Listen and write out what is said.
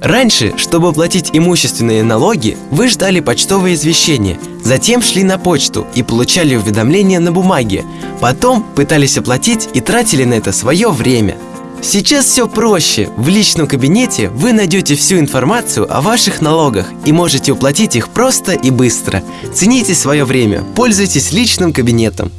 Раньше, чтобы платить имущественные налоги, вы ждали почтовое извещение, затем шли на почту и получали уведомления на бумаге, потом пытались оплатить и тратили на это свое время. Сейчас все проще. В личном кабинете вы найдете всю информацию о ваших налогах и можете уплатить их просто и быстро. Цените свое время, пользуйтесь личным кабинетом.